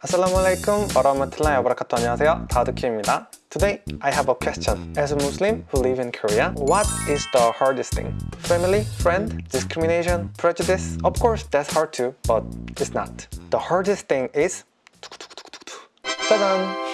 Assalamualaikum warahmatullahi wabarakatuh. 안녕하세요. 다우드키입니다. Today, I have a question. As a Muslim who live in Korea, what is the hardest thing? Family, friend, discrimination, prejudice? Of course, that's hard too, but it's not. The hardest thing is 짜잔!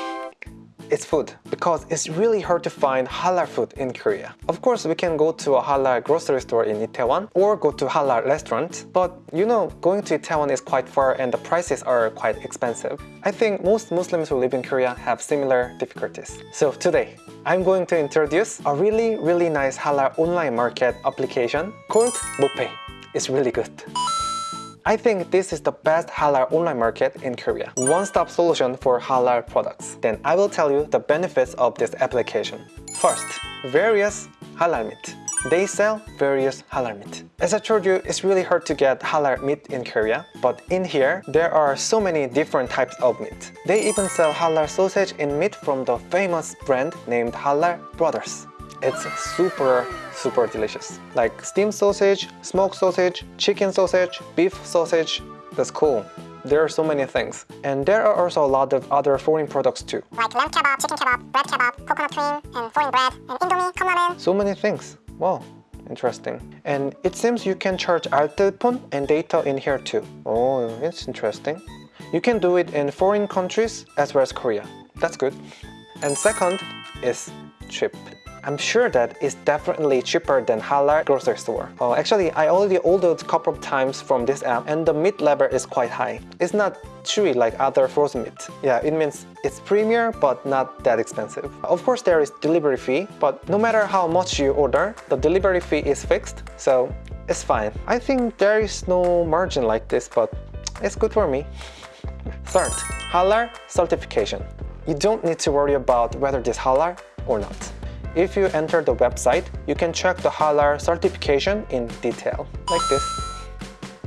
It's food because it's really hard to find halal food in Korea. Of course, we can go to a halal grocery store in Itaewon or go to halal restaurant, but you know, going to Itaewon is quite far and the prices are quite expensive. I think most Muslims who live in Korea have similar difficulties. So today, I'm going to introduce a really, really nice halal online market application called Mopay. It's really good. I think this is the best halal online market in Korea. One-stop solution for halal products. Then I will tell you the benefits of this application. First, various halal meat. They sell various halal meat. As I told you, it's really hard to get halal meat in Korea, but in here, there are so many different types of meat. They even sell halal sausage and meat from the famous brand named Halal Brothers. It's super, super delicious. Like steamed sausage, smoked sausage, chicken sausage, beef sausage. That's cool. There are so many things. And there are also a lot of other foreign products too. Like lamb kebab, chicken kebab, bread kebab, coconut cream, and foreign bread, and indomie, cum ramen. So many things. Wow, interesting. And it seems you can charge altipun and data in here too. Oh, it's interesting. You can do it in foreign countries as well as Korea. That's good. And second is cheap. I'm sure that it's definitely cheaper than halal grocery store. Uh, actually, I already ordered a couple of times from this app and the meat level is quite high. It's not chewy like other frozen meat. Yeah, it means it's premier but not that expensive. Of course, there is delivery fee, but no matter how much you order, the delivery fee is fixed, so it's fine. I think there is no margin like this, but it's good for me. Third, halal certification. You don't need to worry about whether this halal or not. If you enter the website, you can check the halal certification in detail, like this.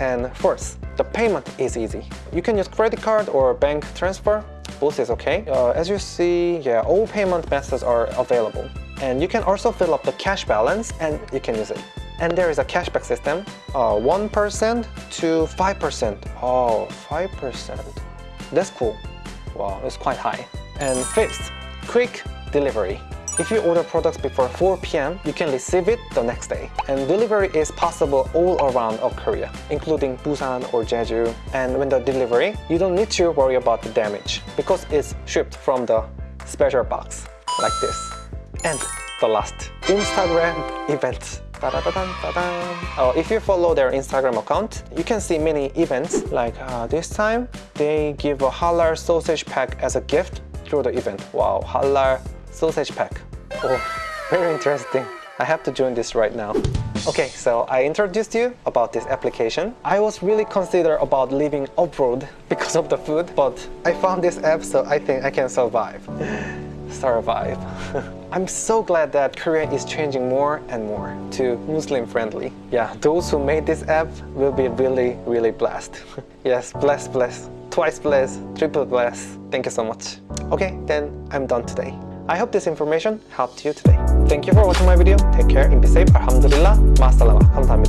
And fourth, the payment is easy. You can use credit card or bank transfer, both is okay. Uh, as you see, yeah, all payment methods are available. And you can also fill up the cash balance and you can use it. And there is a cashback system, uh, 1% to 5%. Oh, 5%. That's cool. Wow, it's quite high. And fifth, quick delivery. If you order products before 4 p.m., you can receive it the next day. And delivery is possible all around of Korea, including Busan or Jeju. And when the delivery, you don't need to worry about the damage because it's shipped from the special box, like this. And the last, Instagram events. Uh, if you follow their Instagram account, you can see many events like uh, this time they give a halal sausage pack as a gift through the event. Wow, halal sausage pack. Oh, very interesting. I have to join this right now. Okay, so I introduced you about this application. I was really consider about living abroad because of the food, but I found this app so I think I can survive. survive. I'm so glad that Korea is changing more and more to Muslim friendly. Yeah, those who made this app will be really, really blessed. yes, blessed, blessed, twice blessed, triple blessed. Thank you so much. Okay, then I'm done today. I hope this information helped you today. Thank you for watching my video. Take care and be safe. Alhamdulillah. Masalama. 감사합니다. 안녕.